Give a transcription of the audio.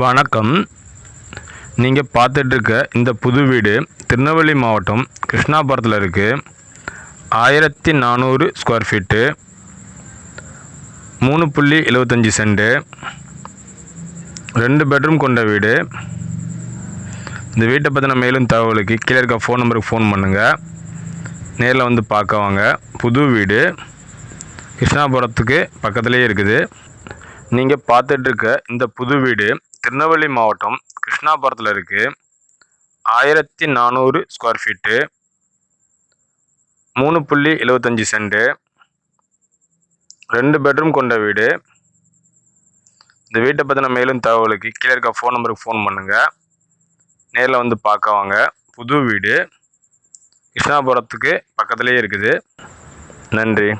வணக்கம். நீங்கள் பார்த்துட்ருக்க இந்த புது வீடு திருநெல்வேலி மாவட்டம் கிருஷ்ணாபுரத்தில் இருக்குது ஆயிரத்தி நானூறு ஸ்கொயர் ஃபீட்டு. மூணு புள்ளி எழுபத்தஞ்சி சென்டு ரெண்டு பெட்ரூம் கொண்ட வீடு. இந்த வீட்டை பற்றின மேலும் தகவலுக்கு கீழே இருக்க ஃபோன் நம்பருக்கு ஃபோன் பண்ணுங்கள் நேரில் வந்து பார்க்க வாங்க. புது வீடு கிருஷ்ணாபுரத்துக்கு பக்கத்துலேயே இருக்குது. நீங்கள் பார்த்துட்ருக்க இந்த புது வீடு திருநெல்வேலி மாவட்டம் கிருஷ்ணாபுரத்தில் இருக்குது ஆயிரத்தி நானூறு ஸ்கொயர் ஃபீட்டு மூணு புள்ளி எழுபத்தஞ்சி சென்ட்டு ரெண்டு பெட்ரூம் கொண்ட வீடு. இந்த வீட்டை பற்றின மேலும் தகவலுக்கு கீழே இருக்க ஃபோன் நம்பருக்கு ஃபோன் பண்ணுங்கள் நேரில் வந்து பார்க்க வாங்க. புது வீடு. கிருஷ்ணாபுரத்துக்கு பக்கத்துலேயே இருக்குது. நன்றி.